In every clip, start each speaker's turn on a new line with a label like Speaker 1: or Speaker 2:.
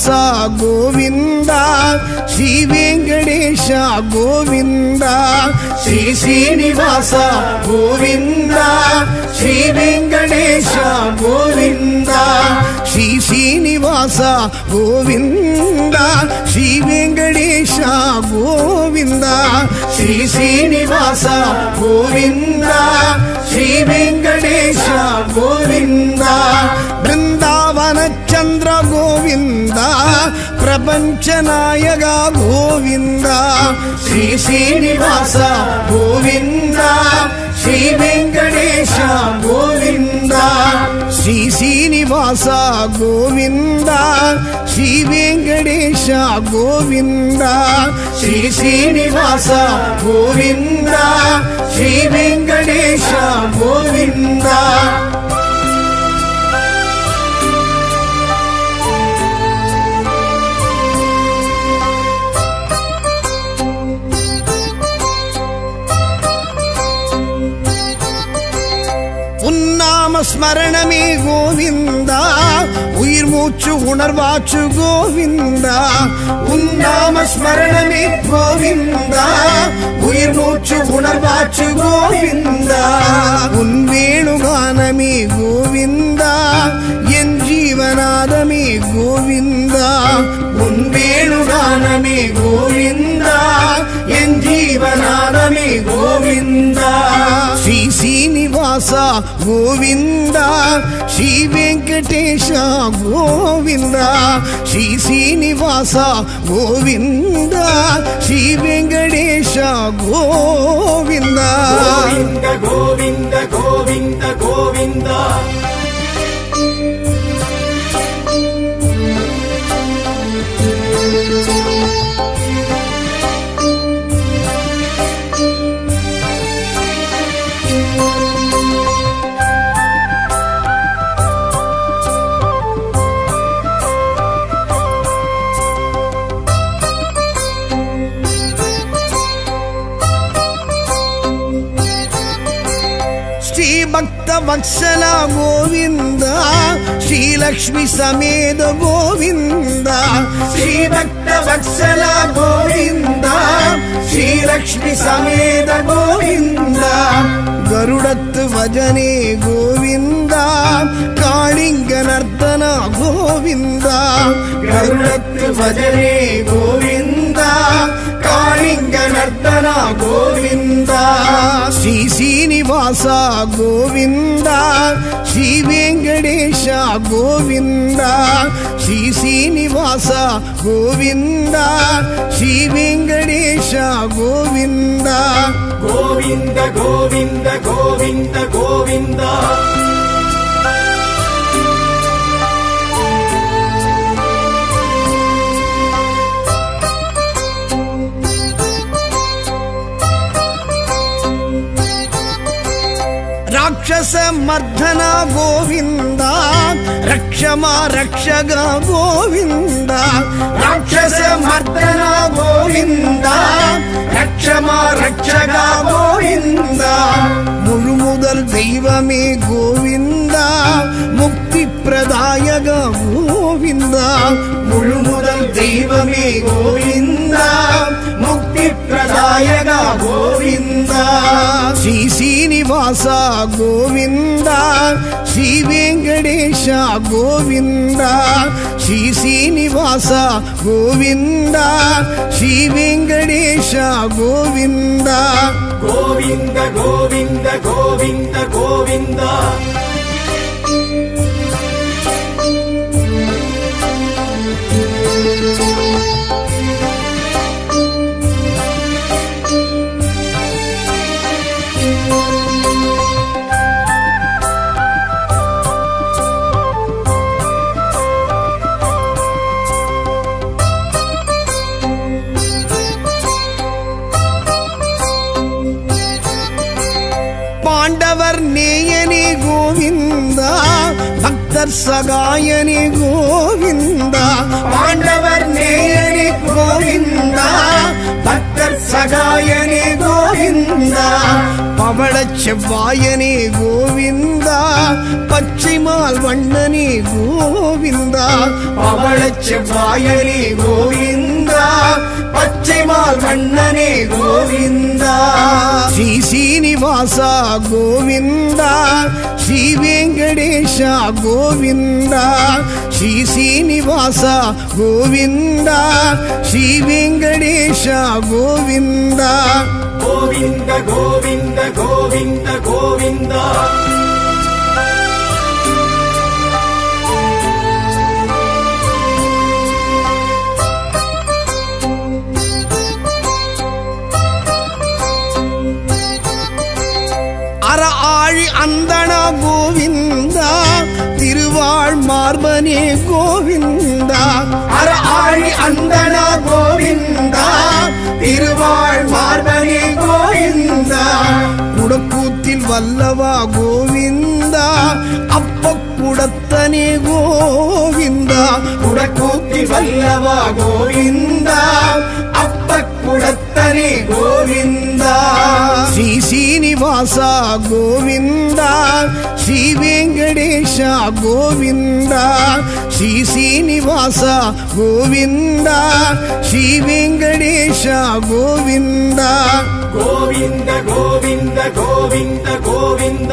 Speaker 1: ಗೋಪಾಲದಾಸ ಗೋವಿಂದ ಶ್ರೀ ವೆಂಕಟೇಶ ಗೋವಿಂದ ಶ್ರೀ ಶ್ರೀನಿವಾಸ ಗೋವಿಂದ ಶ್ರೀ ವೆಂಕಟೇಶ ಗೋವಿಂದ ಶ್ರೀ ಶ್ರೀನಿವಾಸ ಗೋವಿಂದ ಶ್ರೀ ವೆಂಕಟೇಶ ಗೋವಿಂದ శ్రీ శ్రీనివాస గోవింద శ్రీ వెంకటేశ గోవింద బృందావన చంద్ర గోవింద ప్రపంచ నాయక గోవింద శ్రీ శ్రీనివాస గోవింద శ్రీ వెంకటేశ గోవింద శ్రీ శ్రీనివాస గోవింద ശ്രീ വെങ്കടേശ ഗോവിന്ദ ശ്രീ ശ്രീനിവാസ ഗോവിന്ദ ശ്രീ വെങ്കടേശ ഗോവിന്ദ. സ്മരണമേ ഗോവിന്ദ உயிர் மூச்சு உணர்வாச்சு கோவிந்தா. உன்னாம ஸ்மரணமே கோவிந்தா. உயிர் மூச்சு உணர்வாச்சு கோவிந்தா. உன் வேணுகானமே கோவிந்தா. என் ஜீவநாதமே கோவிந்தா. உன் வேணுகானமே கோவிந்தா. என் ஜீவநாதமே கோவிந்தா. శ్రీనివాస గోవింద శ్రీ వెంకటేశ గోవింద శ్రీ శ్రీనివాస గోవింద శ్రీ వెంకటేశ గోవింద
Speaker 2: గోవింద గోవింద గోవింద గోవింద
Speaker 1: వత్సల గోవింద శ్రీలక్ష్మి సమేత గోవింద శ్రీ భక్త వత్సల గోవింద శ్రీలక్ష్మి సమేత గోవింద గరుడత్ వజనే గోవింద కాళింగ నర్తన గోవింద గరుడత్ వజనే గోవింద லிங்க நர்த்தனா கோவிந்தா. ஸ்ரீ சீனிவாசா கோவிந்தா. ஸ்ரீ வெங்கடேஷ கோவிந்தா. ஸ்ரீ சீனிவாச கோவிந்தா. ஸ்ரீ வெங்கடேஷ கோவிந்தா.
Speaker 2: கோவிந்த கோவிந்த கோவிந்த கோவிந்தா.
Speaker 1: రాక్షస మర్దన గోవింద రక్షమా రక్షగా గోవింద. రాక్షస మర్దన గోవింద రక్షమా రక్షగా గోవింద. ముழுముదల్ దైవమే గోవింద ముక్తి ప్రదాయక గోవింద. ముழுముదల్ దైవమే గోవింద ముక్తి ప్రదాయక గోవింద. శ్రీ శ్రీనివాస గోవింద శ్రీ వెంకటేశ గోవింద శ్రీ శ్రీనివాస గోవింద శ్రీ వెంకటేశ గోవింద
Speaker 2: గోవింద గోవింద గోవింద.
Speaker 1: செவ்வாயனே கோவிந்தா பச்சைமால் வண்ணனே கோவிந்தா அவள செவ்வாயனே கோவிந்தா பச்சைமால் வண்ணனே கோவிந்தா. ஸ்ரீ சீனிவாசா கோவிந்தா ஸ்ரீ வெங்கடேஷா கோவிந்தா ஸ்ரீ சீனிவாசா கோவிந்தா ஸ்ரீ வெங்கடேஷா கோவிந்தா.
Speaker 2: கோவிந்த கோவிந்த கோவிந்த கோவிந்தா.
Speaker 1: அற ஆழி அந்தன கோவிந்தா திருவாழ் மார்பனே கோவிந்தா. அற ஆழி அந்தன கோவிந்தா திருவாழ் வல்லவா கோவிந்தா அப்ப குடத்தனே கோவிந்தா குடக்கூத்தில் வல்லவா கோவிந்தா அப்ப குடத்தனே கோவிந்தா శ్రీ శ్రీనివాస గోవింద శ్రీ వెంకటేశ గోవింద శ్రీ శ్రీనివాస గోవింద శ్రీ వెంకటేశ గోవింద
Speaker 2: గోవింద గోవింద గోవింద గోవింద.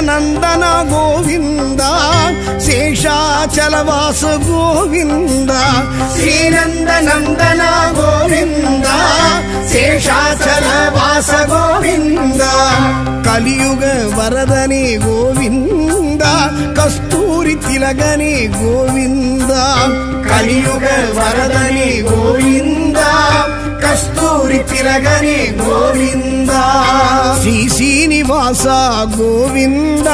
Speaker 1: నందన గోవింద శేషాచలవాస గోవింద శ్రీనంద నందన గోవింద శేషాచలవాస గోవింద కలియుగ వరదనే గోవింద కస్తూరి తిలగనే గోవింద కలియుగ వరదనే గోవింద కస్తూరి తిలగనే గోవింద. శ్రీ శ్రీనివాస గోవింద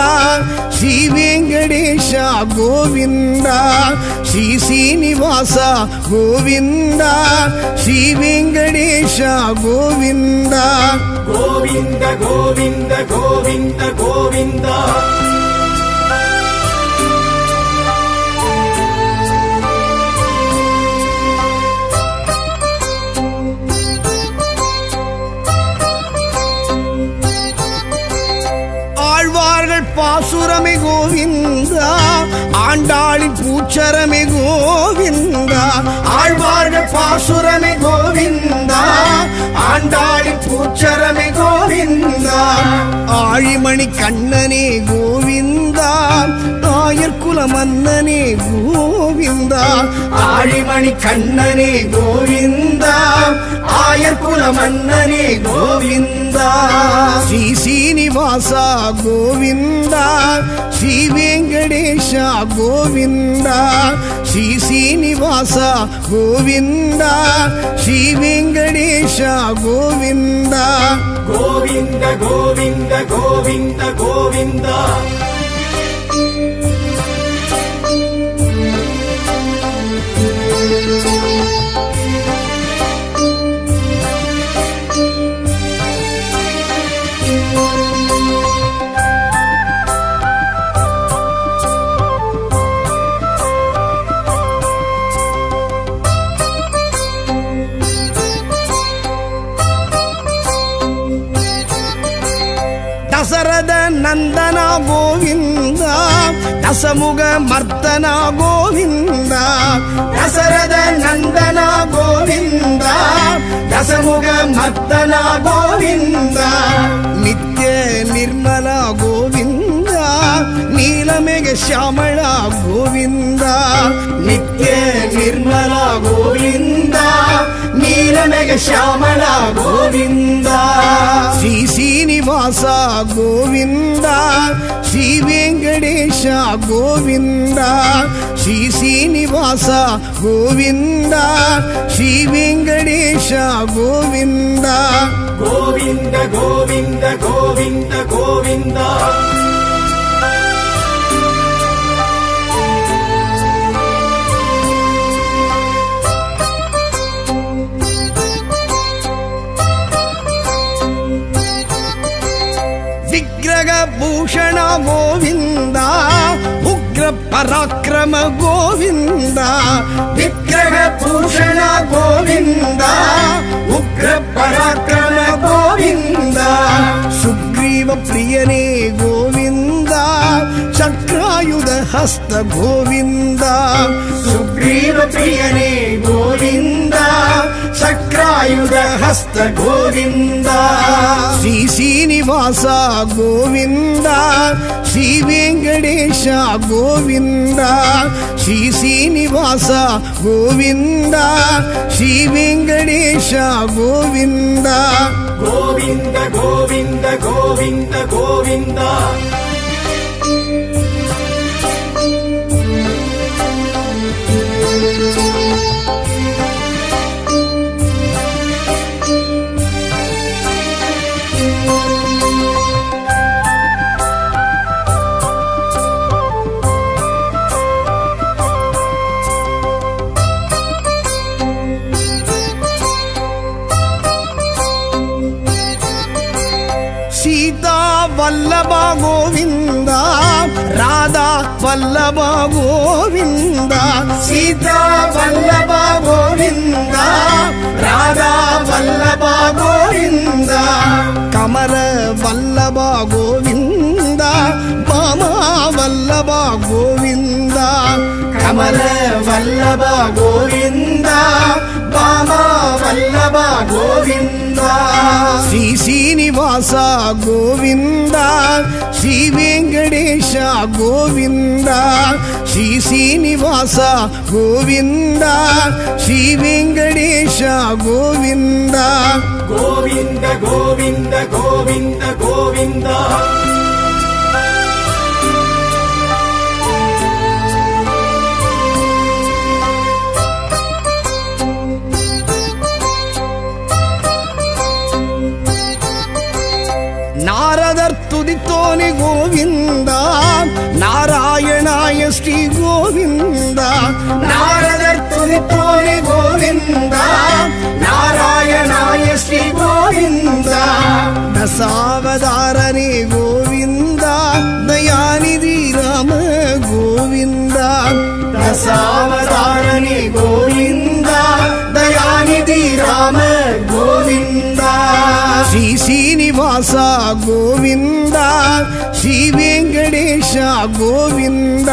Speaker 1: శ్రీ వెంకటేశ గోవింద శ్రీ శ్రీనివాస గోవింద శ్రీ వెంకటేశ గోవింద.
Speaker 2: గోవింద గోవింద గోవింద గోవింద.
Speaker 1: பாசுரமே கோவிந்தா ஆண்டாளின் பூச்சரமே கோவிந்தா ஆழ்வார்கள் பாசுரமே கோவிந்தா ஆண்டாளின் பூச்சரமே கோவிந்தா. ஆழிமணி கண்ணனே கோவிந்தா நாயர் குலமன்னனே கோவிந்தா ஆழிமணி கண்ணனே கோவிந்தா ஆயர் குலமன்னனே கோவிந்தா ஸ்ரீ சீனிவாசா கோவிந்தா ஸ்ரீ வெங்கடேஷா கோவிந்தா ஸ்ரீ சீனிவாசா கோவிந்தா ஸ்ரீ வெங்கடேஷா கோவிந்தா
Speaker 2: கோவிந்த கோவிந்த கோவிந்த கோவிந்தா
Speaker 1: ದಸರದ ನಂದನ ಗೋವಿಂದ, ದಸಮುಗ ಮರ್ದನ ಗೋವಿಂದ, ದಸರದ ನಂದನ ಗೋವಿಂದ, ದಸಮುಗ ಮರ್ದನ ಗೋವಿಂದ. ನಿತ್ಯ ನಿರ್ಮಲ ಗೋವಿಂದ, ನೀಲಮೆಗೆ ಶ್ಯಾಮಳ ಗೋವಿಂದ, ನಿತ್ಯ ನಿರ್ಮಲ ಗೋವಿಂದ. నీలమేఘ శ్యామళ గోవింద శ్రీ శ్రీనివాస గోవింద శ్రీ వెంకట వెంకటేశ గోవింద శ్రీ శ్రీనివాస గోవింద శ్రీ వెంకటేశ గోవింద
Speaker 2: గోవింద గోవింద గోవింద గోవింద
Speaker 1: ಭೂಷಣ ಗೋವಿಂದ ಉಗ್ರ ಪರಾಕ್ರಮ ಗೋವಿಂದ ವಿಗ್ರಹ ಭೂಷಣ ಗೋವಿಂದ ಉಗ್ರ ಪರಾಕ್ರಮ ಗೋವಿಂದ ಸುಗ್ರೀವ ಪ್ರಿಯನೇ ಗೋವಿಂದ ಚಕ್ರಾಯುಧ ಹಸ್ತ ಗೋವಿಂದ ಸುಗ್ರೀವ ಪ್ರಿಯನೇ ಗೋವಿಂದ చక్రాయుధ హస్త గోవింద శ్రీ శ్రీనివాస గోవింద శ్రీ వెంకటేశ గోవింద శ్రీ శ్రీనివాస గోవింద శ్రీ వెంకటేశ గోవింద
Speaker 2: గోవింద గోవింద గోవింద గోవింద
Speaker 1: ராதா வல்லபா கோவிந்தா. சீதா வல்லபா கோவிந்தா. ராதா வல்லபா கோவிந்தா. கமர வல்லபா கோவிந்தா. பாமா வல்லபா கோவிந்தா. கமல வல்லபா கோவிந்தா. பாமா வல்லபா கோவிந்தா. ஸ்ரீ சீனிவாசா கோவிந்தா. శ్రీ వెంకటేశ గోవింద శ్రీ శ్రీనివాస గోవింద శ్రీ వెంకటేశ గోవింద.
Speaker 2: గోవింద గోవింద గోవింద గోవింద.
Speaker 1: శ్రీ గోవింద? నారదర్ తుదితోని గోవింద? నారాయణాయ శ్రీ గోవింద? దశావతారని గోవింద? దయానిధి రామ గోవింద? దశావతారని గోవింద? దయానిధి రామ గోవింద? శ్రీ శ్రీనివాస గోవింద? శ్రీ వెంకటేశ గోవింద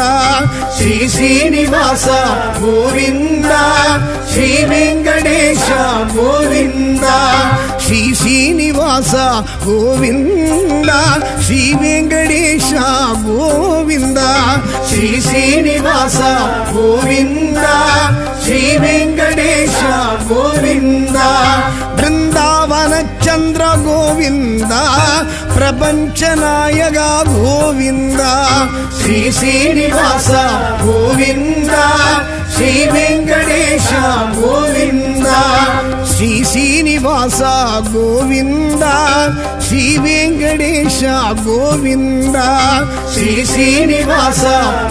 Speaker 1: శ్రీ శ్రీనివాస గోవింద శ్రీ వెంకటేశ గోవింద శ్రీ శ్రీనివాస గోవింద శ్రీ వెంకటేశ గోవింద శ్రీ శ్రీనివాస గోవింద శ్రీ వెంకటేశ గోవింద బృందావన చంద్ర గోవింద ప్రపంచ నాయక గోవింద. శ్రీ శ్రీనివాస గోవింద. శ్రీ వెంకటేశ గోవింద. శ్రీ శ్రీనివాస గోవింద. శ్రీ వెంకటేశ గోవింద. శ్రీ శ్రీనివాస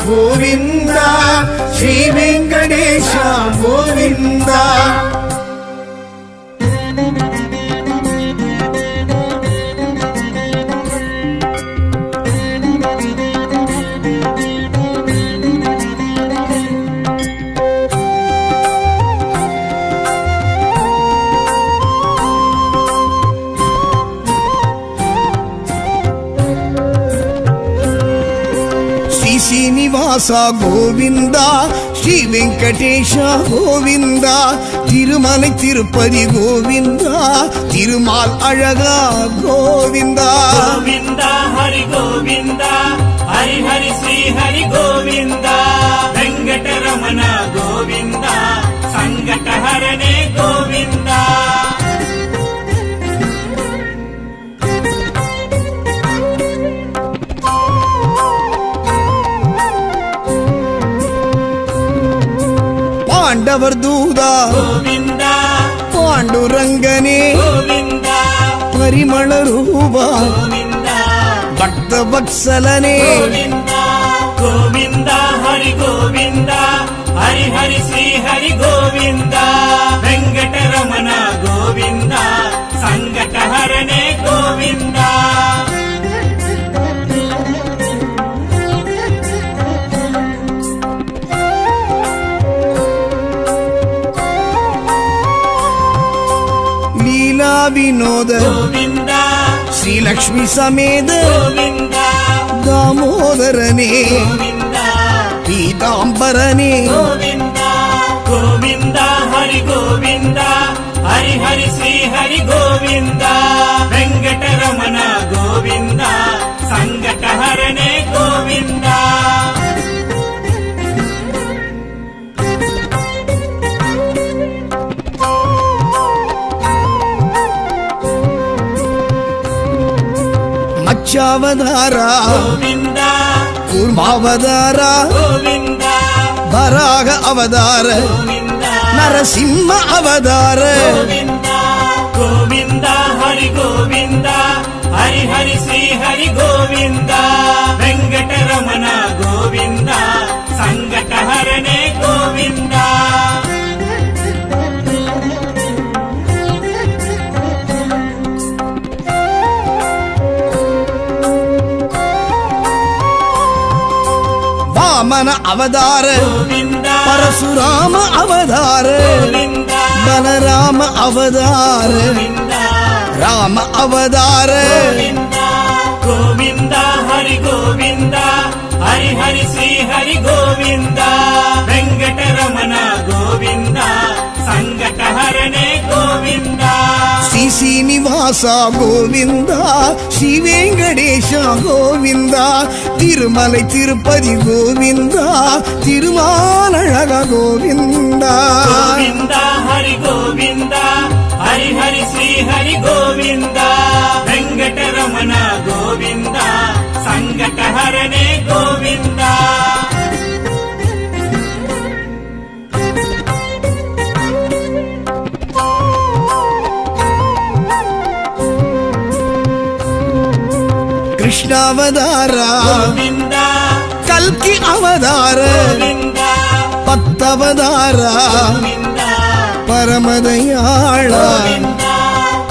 Speaker 1: గోవింద. శ్రీ వెంకటేశ கோவிந்தா ஸ்ரீ வெங்கடேஷா கோவிந்தா திருமலை திருப்பதி
Speaker 3: கோவிந்தா திருமால் அழகா கோவிந்தா கோவிந்தா ஹரி கோவிந்தா ஹரி ஹரி ஸ்ரீ ஹரி கோவிந்தா வெங்கடரமண
Speaker 1: கோவிந்தா சங்கடஹரணே
Speaker 3: கோவிந்தா
Speaker 1: పాండవర్
Speaker 3: దూదా.
Speaker 1: పాండురంగనే. పరిమళ
Speaker 3: రూప.
Speaker 1: భక్త వత్సలనే
Speaker 3: గోవింద. హరి గోవింద. హరి హరి శ్రీ హరి గోవింద. వెంకటరమణ గోవింద. సంకటహరణే గోవింద. ವಿನೋದ.
Speaker 1: ಶ್ರೀ
Speaker 3: ಲಕ್ಷ್ಮಿ ಸಮೇತ. ದಾಮೋದರನೇ. ಪೀತಾಂಬರನೇ. ಗೋವಿಂದ. ಹರಿ ಗೋವಿಂದ. ಹರಿ ಹರಿ ಶ್ರೀ ಹರಿ ಗೋವಿಂದ. ವೆಂಕಟರಮಣ
Speaker 1: ಗೋವಿಂದ.
Speaker 3: ಸಂಕಟ
Speaker 1: ಹರಣೆ
Speaker 3: ಗೋವಿಂದ.
Speaker 1: மோட்சாவதாரா கூர்மாவதாரா?
Speaker 3: வராக
Speaker 1: அவதார. நரசிம்ம
Speaker 3: அவதார. கோவிந்தா. ஹரி கோவிந்தா. ஹரி ஹரி ஸ்ரீ ஹரி கோவிந்தா. வெங்கடரமண கோவிந்தா. சங்கடஹரணே கோவிந்தா.
Speaker 1: వామన అవతార పరశురామ అవతార. బలరామ అవతార. రామ అవతార.
Speaker 3: గోవింద. హరి గోవింద. హరి హరి శ్రీ హరి గోవింద. వెంకటరమణ గోవింద. సంగటహరణే గోవింద.
Speaker 1: శ్రీనివాస గోవింద శ్రీ వెంకటేశ గోవింద తిరుమలై తిరుపతి గోవింద తిరుమాలழக గోవింద
Speaker 3: గోవింద హరి గోవింద హరి హరి శ్రీ హరి గోవింద వెంకటరమణ గోవింద సంకటహరణే గోవిందా
Speaker 1: கிருஷ்ணாவதார
Speaker 3: கல்கி
Speaker 1: அவதார பத்தவதார?
Speaker 3: பரமதையாள?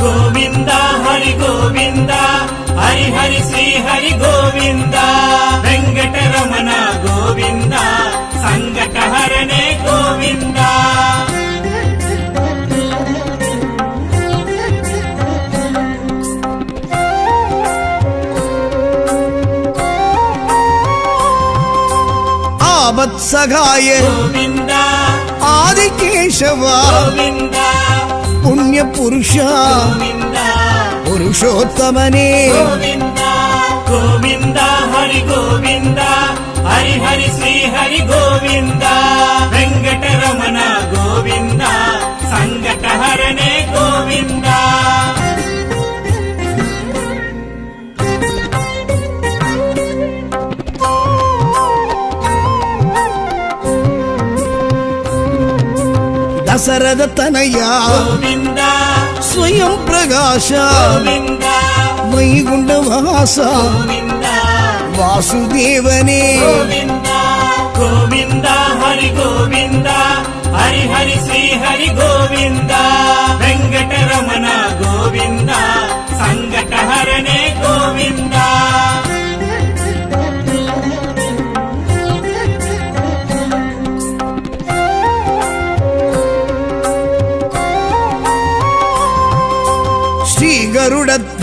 Speaker 1: கோவிந்தா
Speaker 3: ஹரி
Speaker 1: கோவிந்தா.
Speaker 3: ஹரி ஹரி ஸ்ரீ ஹரி கோவிந்தா. வெங்கடரமண கோவிந்தா. சங்கடஹரணே கோவிந்தா. వెంకటరమణ గోవింద సంగటహరణే గోవింద
Speaker 1: ఆవత్సగాయ
Speaker 3: గోవింద
Speaker 1: ఆదికేశవ
Speaker 3: గోవింద
Speaker 1: పుణ్య పురుష
Speaker 3: గోవింద
Speaker 1: పురుషోత్తమనే
Speaker 3: గోవింద గోవింద హరి గోవింద
Speaker 1: దశరథ తనయ స్వయం ప్రకాశ. వైగుండ వాస. వాసుదేవనే.
Speaker 3: గోవింద. గోవింద. హరి గోవింద. హరి హరి శ్రీ హరి గోవింద.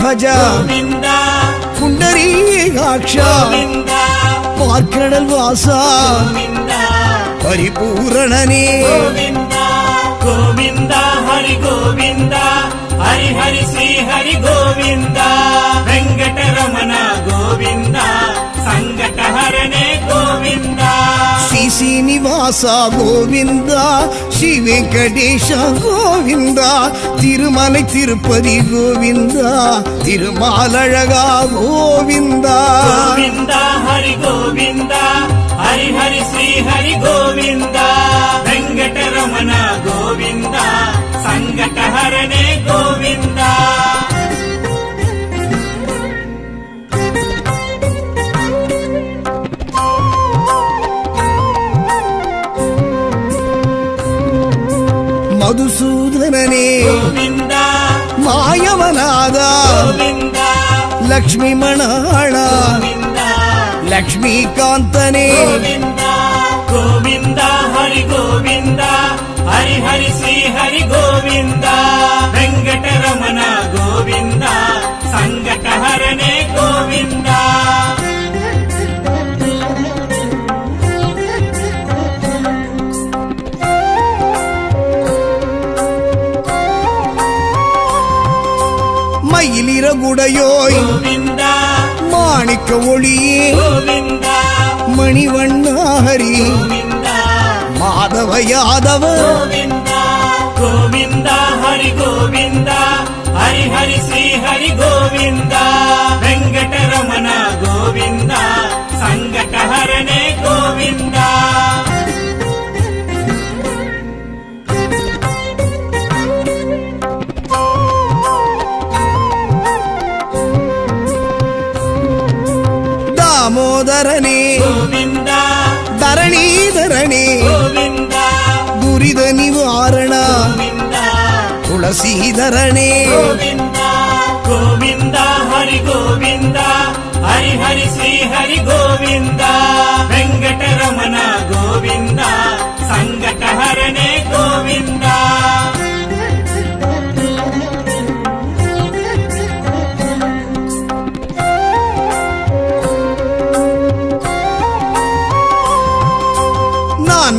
Speaker 3: గోవింద.
Speaker 1: పుండరీకాక్ష.
Speaker 3: గోవింద.
Speaker 1: పార్కడల్ వాస పరిపూరణనే.
Speaker 3: గోవింద. హరి గోవింద. హరి హరి శ్రీ హరి గోవింద. వెంకటరమణ గోవింద. సంగటహరణే గోవింద.
Speaker 1: சீனிவாசா கோவிந்தா ஸ்ரீ வெங்கடேஷா கோவிந்தா திருமலை திருப்பதி கோவிந்தா திருமாலழகா
Speaker 3: கோவிந்தா கோவிந்தா ஹரி கோவிந்தா ஹரி ஹரி ஸ்ரீ ஹரி கோவிந்தா வெங்கடரமண கோவிந்தா சங்கடஹரணே கோவிந்தா
Speaker 1: మధుసూదననే మాయవనాద
Speaker 3: గోవింద.
Speaker 1: లక్ష్మీ మణాళ
Speaker 3: గోవింద.
Speaker 1: లక్ష్మీకాంతనే
Speaker 3: గోవింద. హరి గోవింద. హరి హరి శ్రీ హరి గోవింద. உடையோய்
Speaker 1: மாணிக்க ஒளியே.
Speaker 3: மணிவண்ணாரி
Speaker 1: மாதவ யாதவ.
Speaker 3: கோவிந்தா. ஹரி கோவிந்தா. ஹரி ஹரி ஸ்ரீ ஹரி கோவிந்தா. வெங்கடரமண கோவிந்தா. சங்கடஹரணே கோவிந்தா.
Speaker 1: దామోదరనే ధరణీధరణే దురిத నివారణ తులసీధరణే
Speaker 3: గోవింద హరి గోవింద హరి హరి శ్రీ హరి గోవింద వెంకటరమణ గోవింద సంగటహరణే గోవింద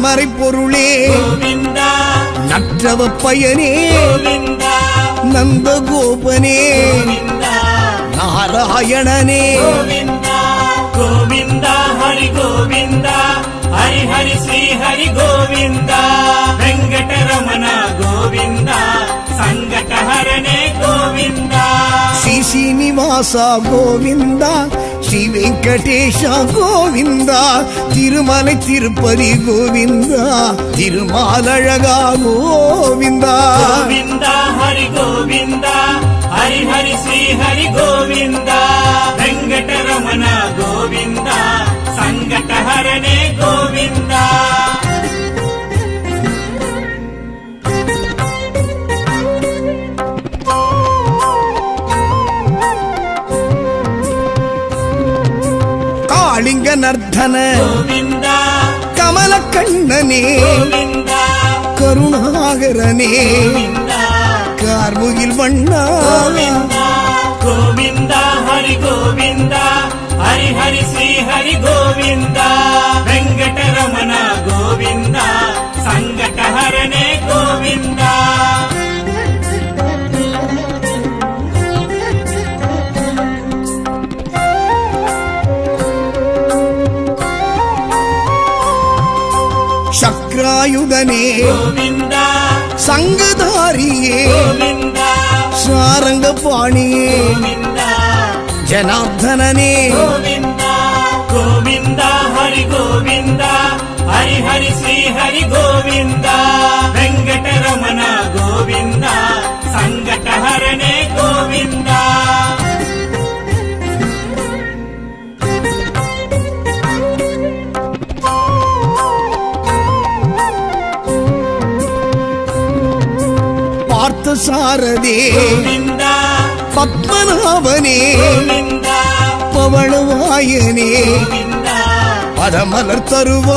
Speaker 1: தாமரை
Speaker 3: பொருளே
Speaker 1: நற்றவ பயனே
Speaker 3: நந்தகோபனே
Speaker 1: நாராயணனே
Speaker 3: கோவிந்தா ஹரி கோவிந்தா ஹரி ஹரி ஸ்ரீ ஹரி கோவிந்தா
Speaker 1: வெங்கடரமண கோவிந்தா சங்கடஹரணே கோவிந்தா ஸ்ரீ சீனிவாசா கோவிந்தா ஸ்ரீ வெங்கடேஷா கோவிந்தா திருமலை
Speaker 3: திருப்பதி கோவிந்தா திருமாலழகா கோவிந்தா. கோவிந்தா ஹரி கோவிந்தா ஹரி ஹரி ஸ்ரீ ஹரி கோவிந்தா
Speaker 1: வெங்கடரமண கோவிந்தா
Speaker 3: சங்கடஹரணே
Speaker 1: கோவிந்தா. ரங்கநர்த்தன
Speaker 3: கமலக்கண்ணனே.
Speaker 1: கருணாகரனே. கார்முகில் வண்ணா
Speaker 3: கோவிந்தா. ஹரி கோவிந்தா. ஹரி ஹரி ஸ்ரீ ஹரி கோவிந்தா. வெங்கடரமணா கோவிந்தா. சங்கடஹரணே
Speaker 1: கோவிந்தா.
Speaker 3: ஆயுதனே.
Speaker 1: சங்கதாரியே. சாரங்க பாணியே
Speaker 3: ஜனார்தனே கோவிந்தா. ஹரி கோவிந்தா. ஹரி ஹரி ஸ்ரீ ஹரி கோவிந்தா. வெங்கடரமண
Speaker 1: கோவிந்தா. சங்கடஹரணே
Speaker 3: கோவிந்தா.
Speaker 1: ಪಾರ್ಥ
Speaker 3: ಸಾರದೆ.
Speaker 1: ಪದ್ಮನಾಭನೇ.
Speaker 3: ಪವಣವಾಯನೇ
Speaker 1: ಪದಮಲರ್ ತರುವ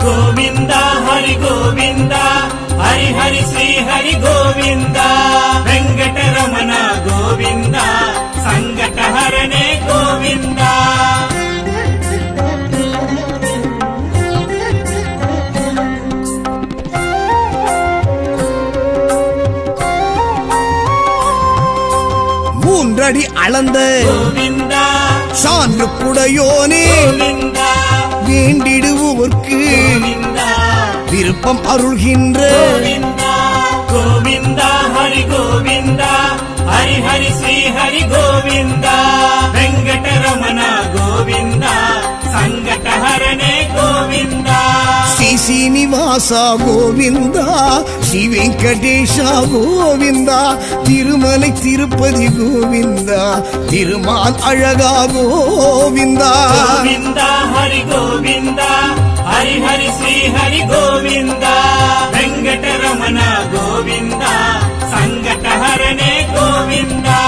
Speaker 3: ಗೋವಿಂದ. ಹರಿ ಗೋವಿಂದ. ಹರಿ ಹರಿ ಶ್ರೀ ಹರಿ ಗೋವಿಂದ. ವೆಂಕಟರಮಣ ಗೋವಿಂದ. ಸಂಕಟ ಹರಣೆ ಗೋವಿಂದ.
Speaker 1: அடி அளந்த சான்று குடையோனே வேண்டிடுவோர்க்கு விருப்பம் அருள்கின்ற
Speaker 3: கோவிந்தா ஹரி கோவிந்தா. ஹரி ஹரி ஸ்ரீ ஹரி கோவிந்தா. வெங்கடரமணா கோவிந்தா. சங்கடஹரணே கோவிந்தா.
Speaker 1: శ్రీ శ్రీనివాస గోవింద శ్రీ వెంకటేశ గోవింద திருமலை
Speaker 3: திருப்பதி கோவிந்தா திருமால் அழகா கோவிந்தா. கோவிந்தா ஹரி கோவிந்தா ஹரி ஹரி ஸ்ரீ ஹரி கோவிந்தா
Speaker 2: வெங்கடரமண கோவிந்தா சங்கடஹரணே கோவிந்தா.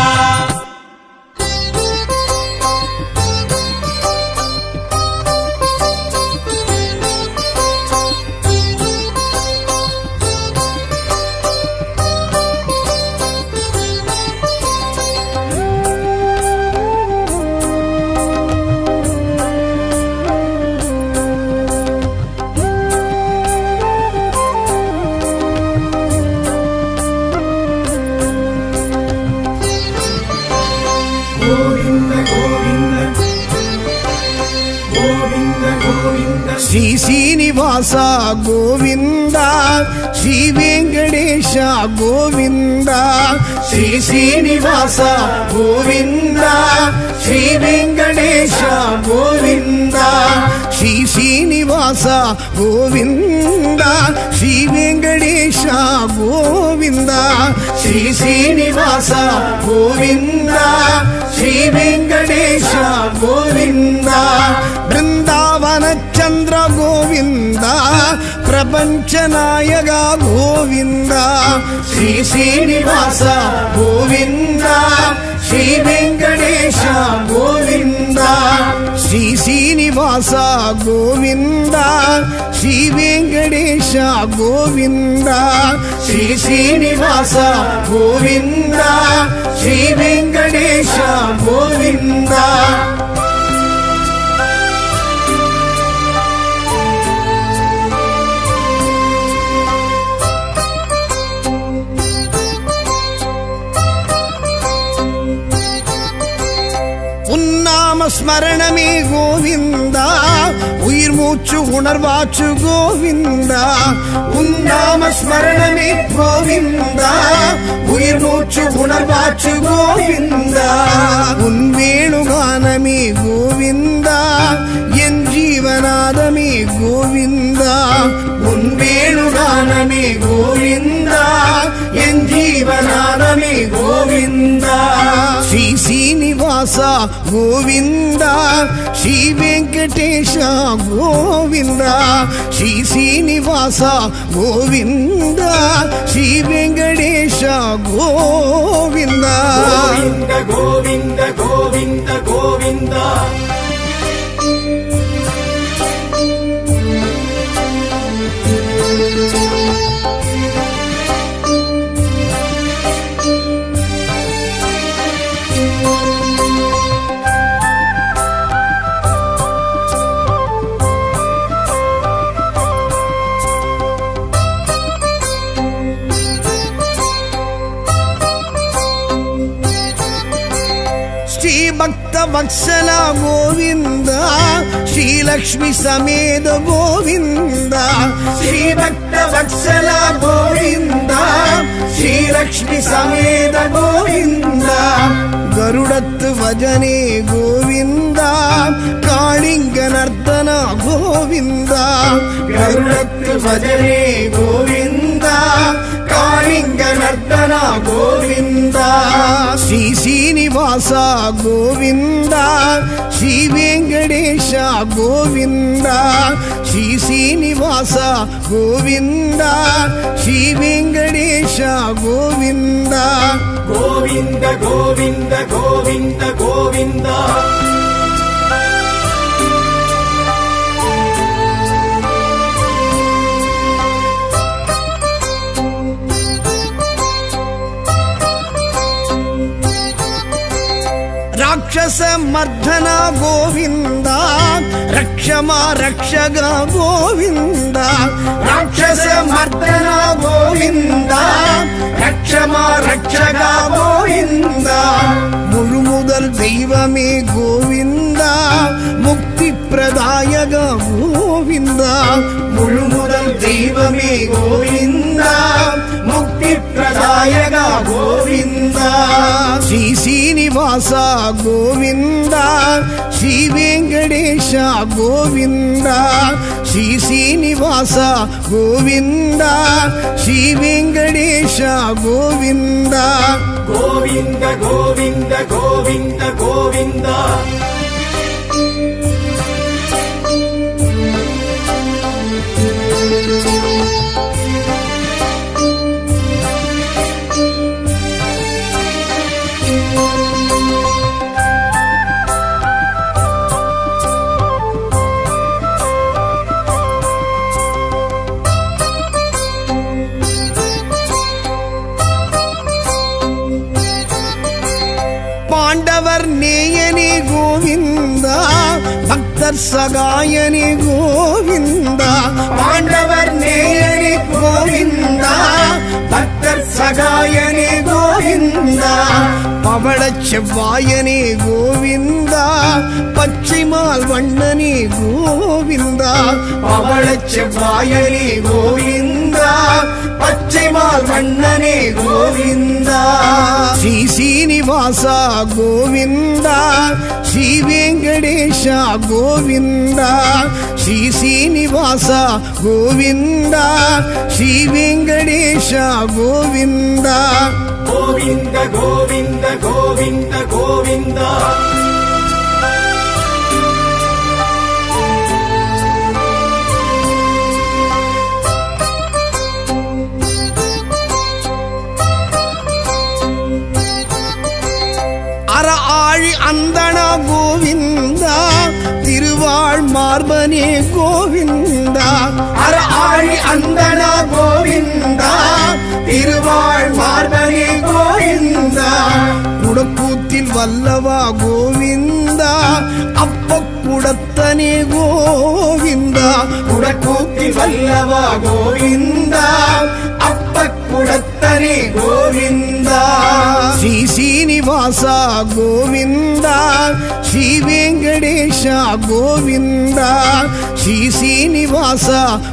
Speaker 1: శ్రీ శ్రీనివాస గోవింద శ్రీ వెంకటేశ గోవింద శ్రీ శ్రీనివాస గోవింద శ్రీ వెంకటేశ గోవింద శ్రీ శ్రీనివాస గోవింద శ్రీ వెంకటేశ గోవింద బృందావన చంద్ర గోవింద ప్రపంచ గోవింద శ్రీ శ్రీనివాస గోవింద శ్రీ వెంకటేశ గోవింద శ్రీ శ్రీనివాస గోవింద శ్రీ వెంకటేశ గోవింద శ్రీ శ్రీనివాస గోవింద శ్రీ వెంకటేశ గోవింద. நாமஸ்மரணமே கோவிந்தா. உயிர் மூச்சு உணர்வாச்சு கோவிந்தா. உன் நாமஸ்மரணமே கோவிந்தா. உயிர் மூச்சு உணர்வாச்சு கோவிந்தா. உன் வேணுகானமே கோவிந்தா. ஜீவநாதமே கோவிந்தா உன் வேணுகானமே கோவிந்தா என் ஜீவநாதமே கோவிந்தா. ஸ்ரீ சீனிவாசா கோவிந்தா ஸ்ரீ வெங்கடேஷ கோவிந்தா ஸ்ரீ சீனிவாசா கோவிந்தா ஸ்ரீ
Speaker 2: வெங்கடேஷ கோவிந்தா. கோவிந்த கோவிந்த
Speaker 1: கோவிந்த கோவிந்தா. వత్సల గోవింద శ్రీ లక్ష్మి సమేత గోవింద శ్రీ భక్త వత్సల గోవింద శ్రీ లక్ష్మి సమేత గోవింద గరుడత్తు భజనే గోవింద కాళింగ నర్తన గోవింద గరుడత్తు భజనే గోవింద కాళింగ నర్తన గోవింద? శ్రీ శ్రీనివాస గోవింద? శ్రీ వెంకటేశ గోవింద? శ్రీ శ్రీనివాస గోవింద? శ్రీ వెంకటేశ గోవింద?
Speaker 2: గోవింద గోవింద గోవింద గోవింద.
Speaker 1: సమర్థన గోవింద రక్షమా రక్షగా గోవింద. రాక్షస మర్దన గోవింద రక్షమా రక్షగా గోవింద. మురుముదల్ దైవమే గోవింద ముక్తి ప్రదాయగా గోవింద. முழு முதல் தெய்வமே கோவிந்தா முக்தி பிரதாயக
Speaker 2: கோவிந்தா. ஸ்ரீ சீனிவாசா கோவிந்தா
Speaker 1: ஸ்ரீ வெங்கடேஷ கோவிந்தா ஸ்ரீ சீனிவாச கோவிந்தா ஸ்ரீ வெங்கடேஷ கோவிந்தா. கோவிந்த கோவிந்த கோவிந்த கோவிந்தா. செவ்வாயனே கோவிந்தா பச்சைமால் வண்ணனே கோவிந்தா பவள செவ்வாயனே கோவிந்தா பச்சைமால் வண்ணனே கோவிந்தா. ஸ்ரீ சீனிவாசா கோவிந்தா ஸ்ரீ வெங்கடேஷா கோவிந்தா ஸ்ரீ சீனிவாசா கோவிந்தா ஸ்ரீ வெங்கடேஷா கோவிந்தா.
Speaker 2: கோவிந்த கோவிந்த. கோவிந்த கோவிந்தா.
Speaker 1: அற ஆழி அந்தனா கோவிந்தா திருவாழ் மார்பனே கோவிந்தா. அற ஆழி அந்தனா கோவிந்தா திருவாழ் వల్లవా గోవింద? అప్పప్పుడత్తనే గోవింద? ఉడకూపి వల్లవా గోవింద? అప్పప్పుడత్తనే గోవింద? శ్రీ శ్రీనివాస గోవింద? శ్రీ వెంకటేశ గోవింద? శ్రీ శ్రీనివాస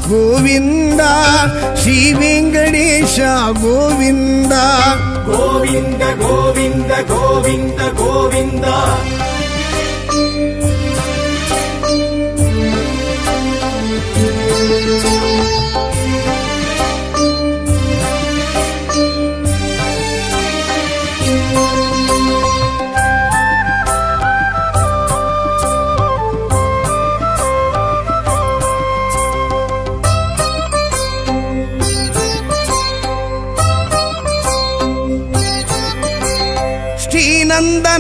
Speaker 1: గోవింద? శ్రీ వెంకటేశ గోవింద?
Speaker 2: గోవింద గోవింద గోవింద గోవింద.
Speaker 1: thank you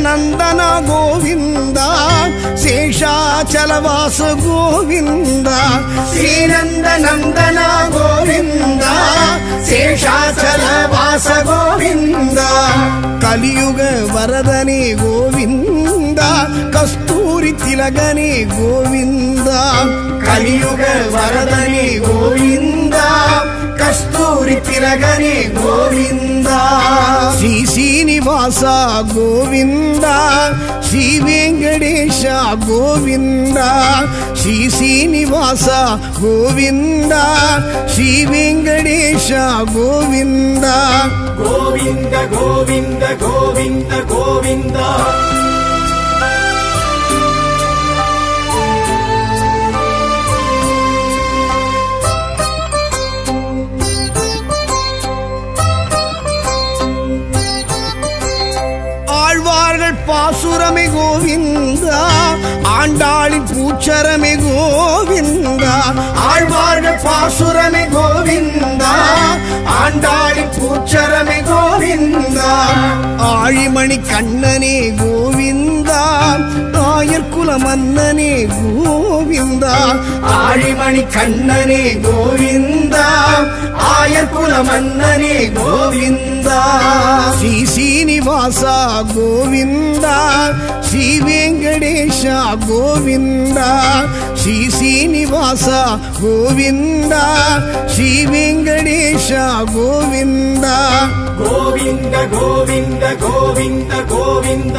Speaker 1: నందన గోవింద శేషాచలవాస గోవింద. శ్రీనంద నందన గోవింద శేషాచలవాస గోవింద. కలియుగ వరదని గోవింద కస్తూరి తిలగని గోవింద. కలియుగ వరదని గోవింద. కస్తూరి తిలగనే గోవింద. శ్రీ శ్రీనివాస గోవింద శ్రీ వెంకటేశ గోవింద శ్రీ శ్రీనివాస గోవింద శ్రీ వెంకటేశ గోవింద.
Speaker 2: గోవింద గోవింద గోవింద గోవింద.
Speaker 1: பாசுரமே கோவிந்தா ஆண்டாளின் பூச்சரமி கோவிந்தா ஆழ்வாழ பாசுரமி கோவிந்தா ஆண்டாளி பூச்சரமி கோவிந்தா ஆழிமணி கண்ணனே கோவிந்தா நாயர்குல மன்னனே கோவிந்தா ஆழிமணி கண்ணனே கோவிந்தா ஆயர்குல மன்னனே கோவிந்தா ஸ்ரீ சீனிவாசா கோவிந்தா శ్రీ వెంకటేశ గోవింద శ్రీ శ్రీనివాస గోవింద శ్రీ వెంకటేశ గోవింద.
Speaker 2: గోవింద గోవింద గోవింద గోవింద.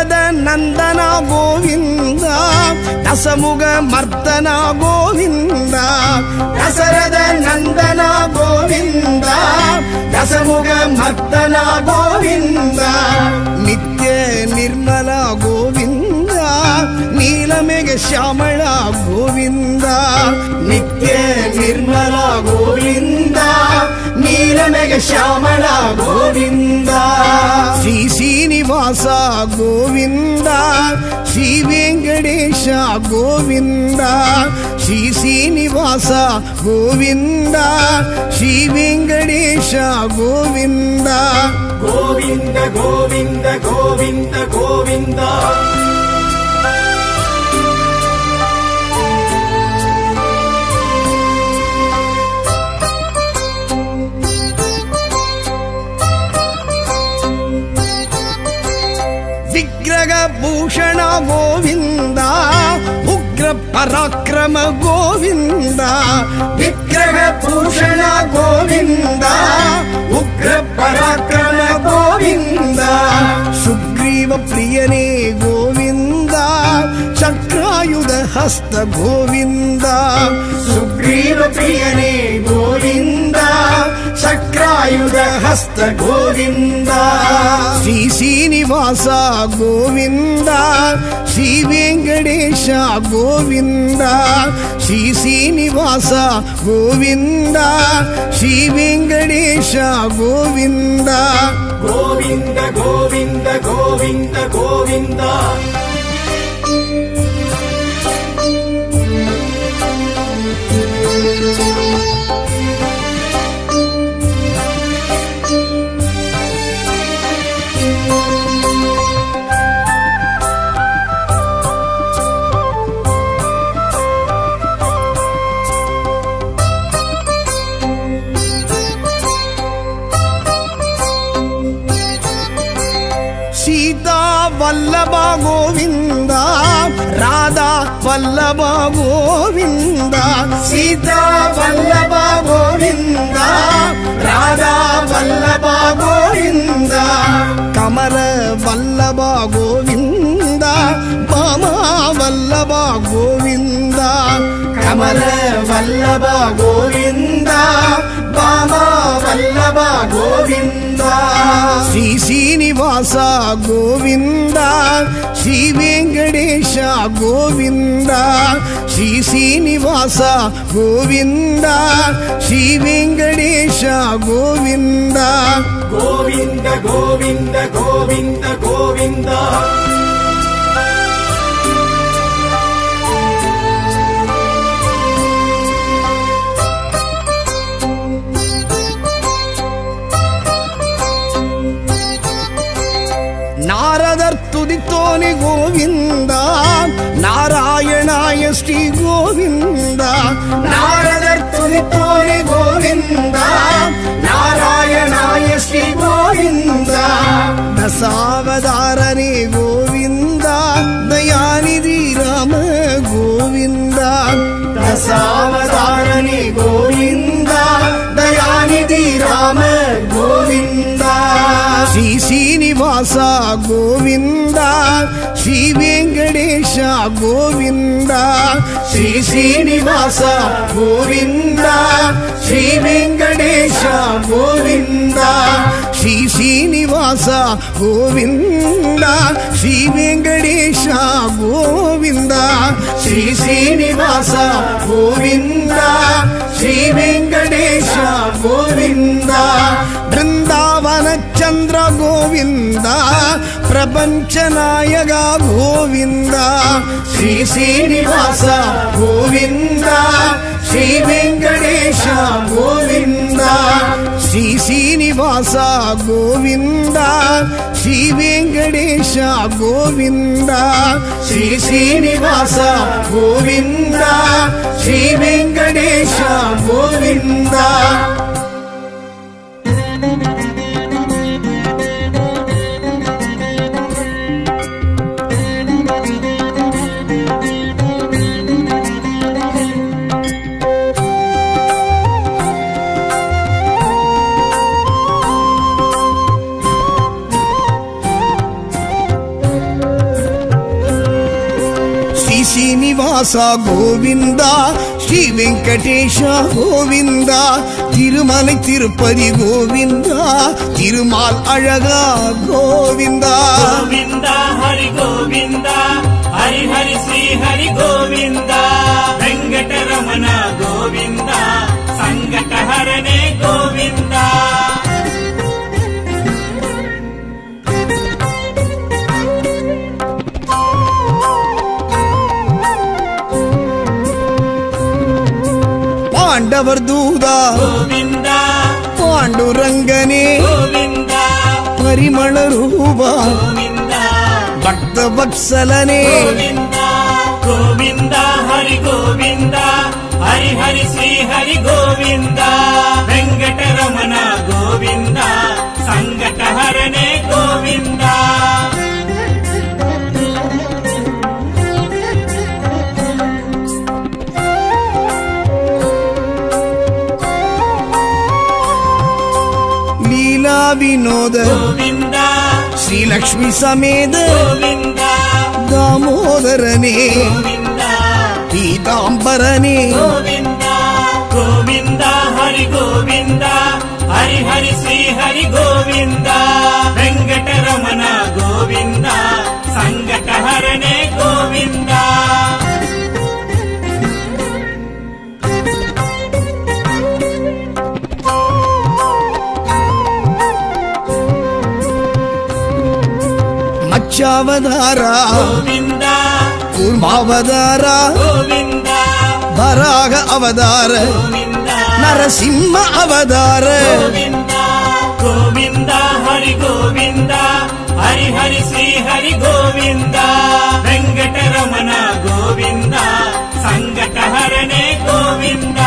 Speaker 1: ஜெகத நந்தனா கோவிந்தா தசமுக மர்த்தனா கோவிந்தா தசரத நந்தனா கோவிந்தா தசமுக மர்த்தனா கோவிந்தா. நித்ய நிர்மலா கோவிந்தா நீலமேக ശ്യാമള ഗോവിന്ദ നിത്യ നിർമ്മല ഗോവിന്ദ నీలమేఘ శ్యామళ గోవింద. శ్రీ శ్రీనివాస గోవింద. శ్రీ వెంకటేశ గోవింద. శ్రీ శ్రీనివాస గోవింద. శ్రీ వెంకటేశ గోవింద.
Speaker 2: గోవింద గోవింద గోవింద గోవింద.
Speaker 1: విగ్రహ భూషణ గోవింద ఉగ్ర పరాక్రమ గోవింద విగ్రహ భూషణ గోవింద ఉగ్ర పరాక్రమ గోవింద సుగ్రీవ ప్రియనే గోవింద ఆయుధ హస్త గోవింద. సుగ్రీవ ప్రియనే గోవింద. చక్రాయుధ హస్త గోవింద. శ్రీ శ్రీనివాస గోవింద. శ్రీ వెంకటేశ గోవింద. శ్రీ శ్రీనివాస గోవింద. శ్రీ వెంకటేశ గోవింద.
Speaker 2: గోవింద గోవింద గోవింద గోవింద.
Speaker 1: వల్లభ గోవింద సీతా వల్లభ గోవింద రాధా వల్లభ గోవింద కమల వల్లభ గోవింద బామా వల్లభ గోవింద కమల వల్లభ గోవింద బామా వల్లభ గోవింద శ్రీ శ్రీనివాస గోవింద శ్రీ వెంకటేశ గోవింద శ్రీ శ్రీనివాస గోవింద శ్రీ వెంకటేశ గోవింద.
Speaker 2: గోవింద గోవింద గోవింద గోవింద.
Speaker 1: கோலி கோவிந்தா நாராயணாய ஸ்ரீ கோவிந்தா நாரதர் துதித்தோலி கோவிந்தா நாராயணாய ஸ்ரீ கோவிந்தா தசாவதாரனே கோவிந்தா தயாநிதி ராம கோவிந்தா தசாவதாரனே கோவிந்தா தயாநிதி ராம శ్రీ శ్రీనివాస గోవింద శ్రీ వెంకటేశ గోవింద శ్రీ శ్రీనివాస గోవింద శ్రీ వెంకటేశ గోవింద శ్రీ శ్రీనివాస గోవింద శ్రీ వెంకటేశ గోవింద శ్రీ శ్రీనివాస గోవింద శ్రీ వెంకటేశ గోవింద. బృందావన చంద్ర గోవింద ప్రపంచ నాయక గోవింద శ్రీ శ్రీనివాస గోవింద శ్రీ వెంకటేశ గోవింద శ్రీ శ్రీనివాస గోవింద శ్రీ వెంకటేశ గోవింద శ్రీ శ్రీనివాస గోవింద శ్రీ ராமதாசா கோவிந்தா ஸ்ரீ வெங்கடேஷா கோவிந்தா திருமலை திருப்பதி கோவிந்தா
Speaker 3: திருமால் அழகா கோவிந்தா. கோவிந்தா ஹரி கோவிந்தா ஹரி ஹரி ஸ்ரீ ஹரி கோவிந்தா வெங்கடரமணா கோவிந்தா
Speaker 1: சங்கடஹரணே கோவிந்தா.
Speaker 3: ಪಾಂಡವರ್ದೂದಾ
Speaker 1: ಗೋವಿಂದ.
Speaker 3: ಪಾಂಡುರಂಗನೇ.
Speaker 1: ಗೋವಿಂದ. ಪರಿಮಳ
Speaker 3: ರೂಪ.
Speaker 1: ಗೋವಿಂದ. ಭಕ್ತ
Speaker 3: ಭಕ್ಸಲನೇ ಗೋವಿಂದ. ಗೋವಿಂದ ಹರಿ ಗೋವಿಂದ. ಹರಿ ಹರಿ ಶ್ರೀ ಹರಿ ಗೋವಿಂದ. ವೆಂಕಟರಮಣ ಗೋವಿಂದ. ಸಂಕಟ ಹರಣೆ
Speaker 1: ಗೋವಿಂದ. వినోద
Speaker 3: గోవింద
Speaker 1: శ్రీలక్ష్మి సమేత
Speaker 3: గోవింద
Speaker 1: దామోదరనే
Speaker 3: గోవింద
Speaker 1: పీతాంబరనే మత్స్యావతార
Speaker 3: గోవింద
Speaker 1: వరాహ
Speaker 3: అవధార
Speaker 1: నరసింహ అవధార
Speaker 3: గోవింద హరి గోవింద హరి హరి శ్రీ హరి గోవింద వెంకటరమణ గోవింద సంగట హరణే గోవింద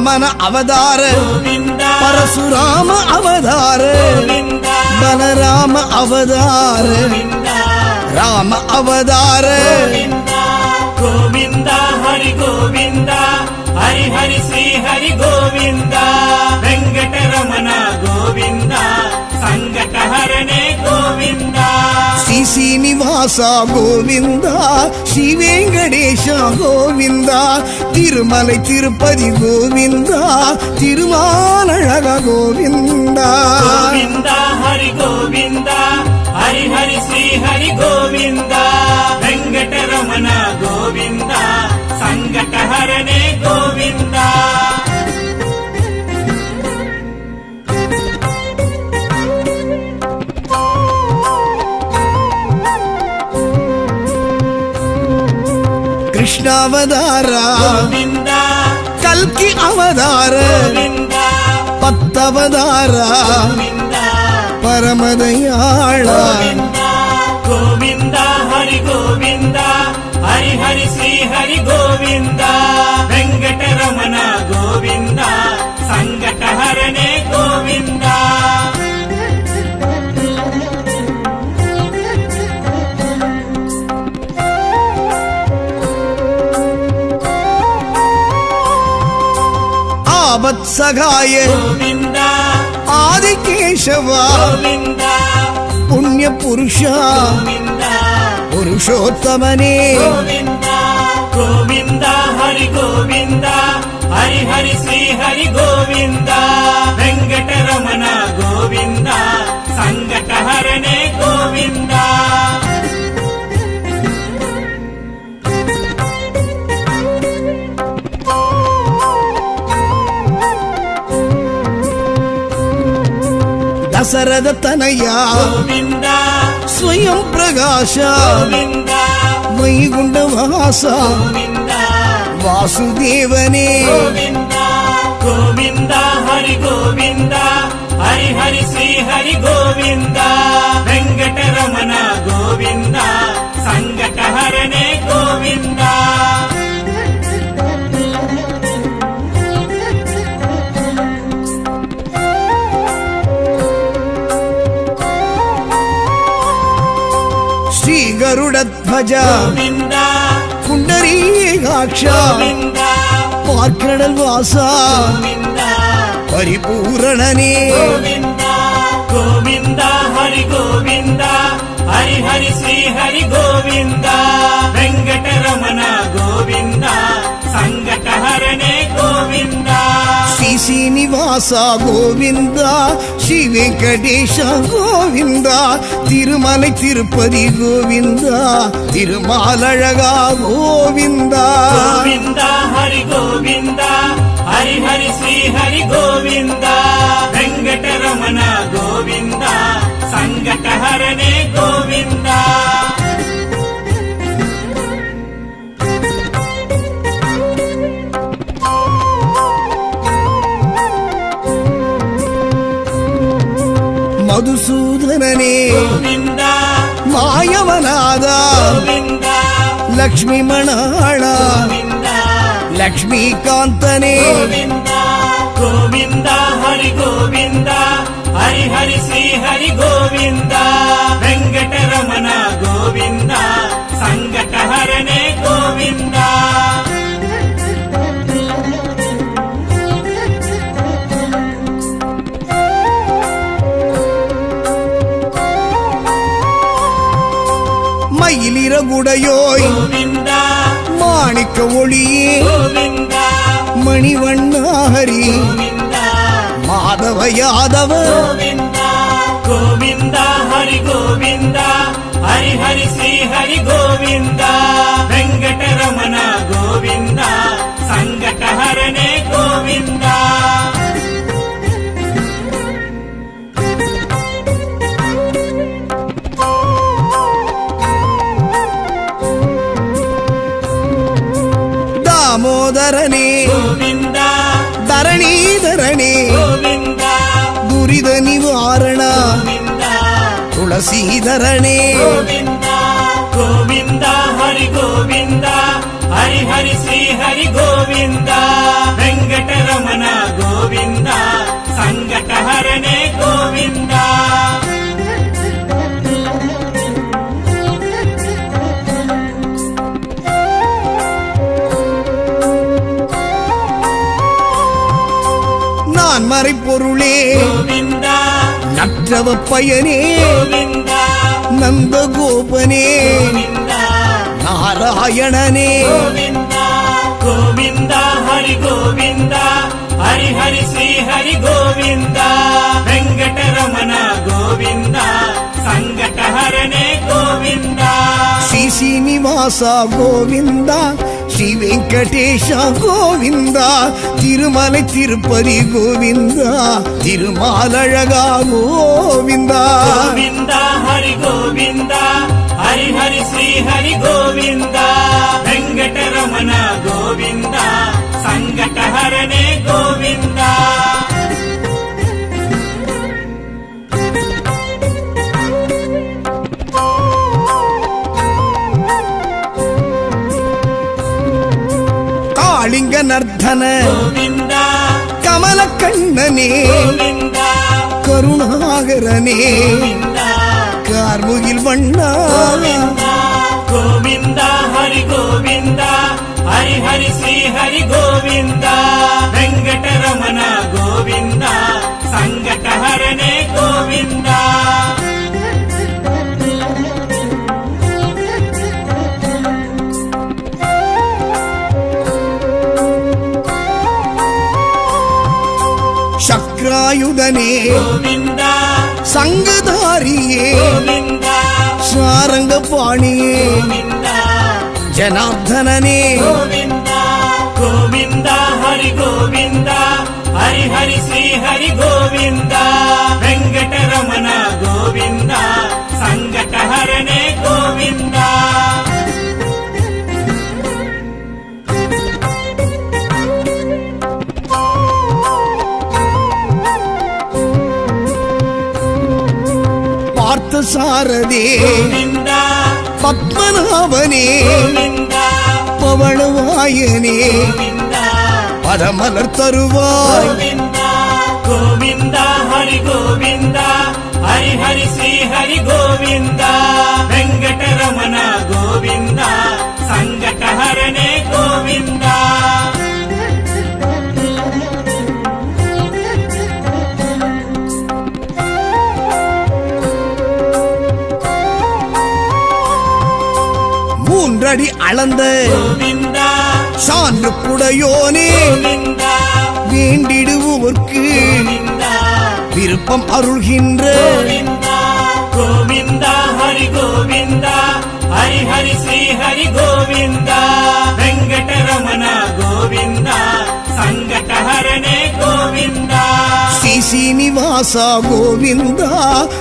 Speaker 1: வாமன அவதார.
Speaker 3: பரசுராம
Speaker 1: அவதார. பலராம
Speaker 3: அவதார. ராம அவதார. கோவிந்தா ஹரி கோவிந்தா ஹரி ஹரி ஸ்ரீ ஹரி கோவிந்தா. வெங்கடரமண கோவிந்தா சங்கடஹரணே
Speaker 1: கோவிந்தா. శ్రీనివాస గోవింద శ్రీ వెంకటేశ గోవింద తిరుమలై తిరుపతి గోవింద తిరుమాలగ గోవింద
Speaker 3: గోవింద హరి గోవింద హరి హరి శ్రీ హరి గోవింద వెంకటరమణ గోవింద సంకటహరణే గోవింద அவதார?
Speaker 1: கல்கி அவதார.
Speaker 3: பத்தவதார?
Speaker 1: பரமதையாளா?
Speaker 3: கோவிந்தா.
Speaker 1: ஹரி
Speaker 3: கோவிந்தா. ஹரி ஹரி ஸ்ரீ ஹரி கோவிந்தா. வெங்கடரமண கோவிந்தா. சங்கடஹரணே கோவிந்தா. గోవింద.
Speaker 1: ఆదికేశవ.
Speaker 3: గోవింద.
Speaker 1: పుణ్య పురుష
Speaker 3: గోవింద.
Speaker 1: పురుషోత్తమనే.
Speaker 3: గోవింద. హరి గోవింద. హరి హరి శ్రీ హరి గోవింద. వెంకటరమణ గోవింద. సంగట హరణే గోవింద.
Speaker 1: దశరథ తనయ.
Speaker 3: గోవింద.
Speaker 1: స్వయం ప్రకాశ.
Speaker 3: గోవింద.
Speaker 1: వైగుండవాస
Speaker 3: గోవింద.
Speaker 1: వాసుదేవనే.
Speaker 3: గోవింద. గోవింద హరి గోవింద. హరి హరి శ్రీ హరి గోవింద. వెంకటరమణ గోవింద. సంగట హరణే గోవింద.
Speaker 1: கருடத்வஜ
Speaker 3: புண்டரீகாட்ச
Speaker 1: பார்க்கடல் வாசா பரிபூரணனே
Speaker 3: கோவிந்தா ஹரி
Speaker 1: கோவிந்தா ஹரி ஹரி ஸ்ரீ ஹரி கோவிந்தா வெங்கடரமண கோவிந்தா சங்கடஹரணே கோவிந்தா ஸ்ரீனிவாசா
Speaker 3: கோவிந்தா ஸ்ரீ வெங்கடேஷா கோவிந்தா திருமலை திருப்பதி கோவிந்தா திருமாலழகா கோவிந்தா. கோவிந்தா ஹரி கோவிந்தா
Speaker 1: ஹரி
Speaker 3: ஹரி
Speaker 1: ஸ்ரீ
Speaker 3: ஹரி
Speaker 1: கோவிந்தா வெங்கடரமண
Speaker 3: கோவிந்தா
Speaker 1: சங்கடஹரணே
Speaker 3: கோவிந்தா. ಮಧುಸೂದನೇ ಮಾಯವನಾದ. ಲಕ್ಷ್ಮೀ ಮಣಾಳ. ಲಕ್ಷ್ಮೀಕಾಂತನೇ. ಗೋವಿಂದ. ಹರಿ ಗೋವಿಂದ. ಹರಿ ಹರಿ ಶ್ರೀ ಹರಿ
Speaker 1: ಗೋವಿಂದ.
Speaker 3: ವೆಂಕಟ
Speaker 1: மற்ற ஒளியே. மணிவண்ணாரி மாதவ
Speaker 3: யாதவ. கோவிந்தா. ஹரி கோவிந்தா. ஹரி ஹரி ஸ்ரீ ஹரி கோவிந்தா. வெங்கடரமண கோவிந்தா. சங்கடஹரணே கோவிந்தா.
Speaker 1: దామోదరనే ధరణీధరణే. దురిద నివారణ తులసీధరణే.
Speaker 3: గోవింద. హరి గోవింద. హరి హరి శ్రీ హరి గోవింద. వెంకటరమణ గోవింద. సంగటహరణే గోవింద.
Speaker 1: மறை
Speaker 3: பொருளே
Speaker 1: நற்றவ பயனே
Speaker 3: நந்த
Speaker 1: கோபனே
Speaker 3: நாராயணனே கோவிந்தா ஹரி கோவிந்தா ஹரி ஹரி ஸ்ரீ ஹரி கோவிந்தா வெங்கடரமண கோவிந்தா சங்கடஹரணே கோவிந்தா
Speaker 1: சி சீனிவாசா கோவிந்தா శ్రీ వెంకటేశ గోవింద తిరుమల తిరుపతి గోవింద తిరుమాలழகா గోవింద.
Speaker 3: గోవింద హరి గోవింద హరి హరి శ్రీ హరి గోవింద వెంకటరమణ గోవింద సంకటహరణే గోవిందా.
Speaker 1: கலிங்க நர்த்தன கமல கண்ணனே கருணாகரனே கார்முகில் வண்ணா.
Speaker 3: கோவிந்தா ஹரி கோவிந்தா. ஹரி ஹரி ஸ்ரீ ஹரி கோவிந்தா. வெங்கடரமண கோவிந்தா. சங்கடஹரணே
Speaker 1: கோவிந்தா.
Speaker 3: ஆயுதனே
Speaker 1: சங்கதாரியே சாரங்க பாணியே ஜனார்தனனே
Speaker 3: கோவிந்தா ஹரி கோவிந்தா ஹரி ஹரி
Speaker 1: ஸ்ரீ ஹரி
Speaker 3: கோவிந்தா
Speaker 1: வெங்கடரமணா
Speaker 3: ಶಾರದೆ
Speaker 1: ಪದ್ಮನಾಭನೇ
Speaker 3: ಪವಣವಾಯನೇ
Speaker 1: ಪದಮಲರ್ ತರುವಾಯ
Speaker 3: ಗೋವಿಂದ. ಹರಿ ಗೋವಿಂದ. ಹರಿ ಹರಿ ಶ್ರೀ ಹರಿ ಗೋವಿಂದ. ವೆಂಕಟರಮಣ ಗೋವಿಂದ. ಸಂಕಟ ಹರಣೆ ಗೋವಿಂದ.
Speaker 1: ஓரடி அளந்த சான்று புடையோனே வேண்டிடுவோர்க்கு விருப்பம் அருள்கின்ற
Speaker 3: கோவிந்தா ஹரி கோவிந்தா. హరి హరి శ్రీ హరి గోవింద వెంకటరమణ గోవింద సంగటహరణే గోవింద
Speaker 1: ஸ்ரீ சீனிவாசா கோவிந்தா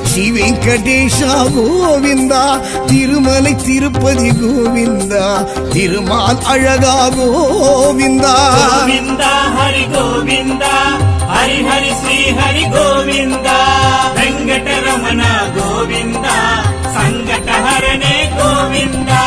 Speaker 1: ஸ்ரீ வெங்கடேஷா கோவிந்தா திருமலை திருப்பதி கோவிந்தா திருமால் அழகா கோவிந்தா
Speaker 3: గోవింద హరి గోవింద హరి హరి శ్రీ హరి గోవింద వెంకటరమణ గోవింద సంకటహరణే గోవిందా.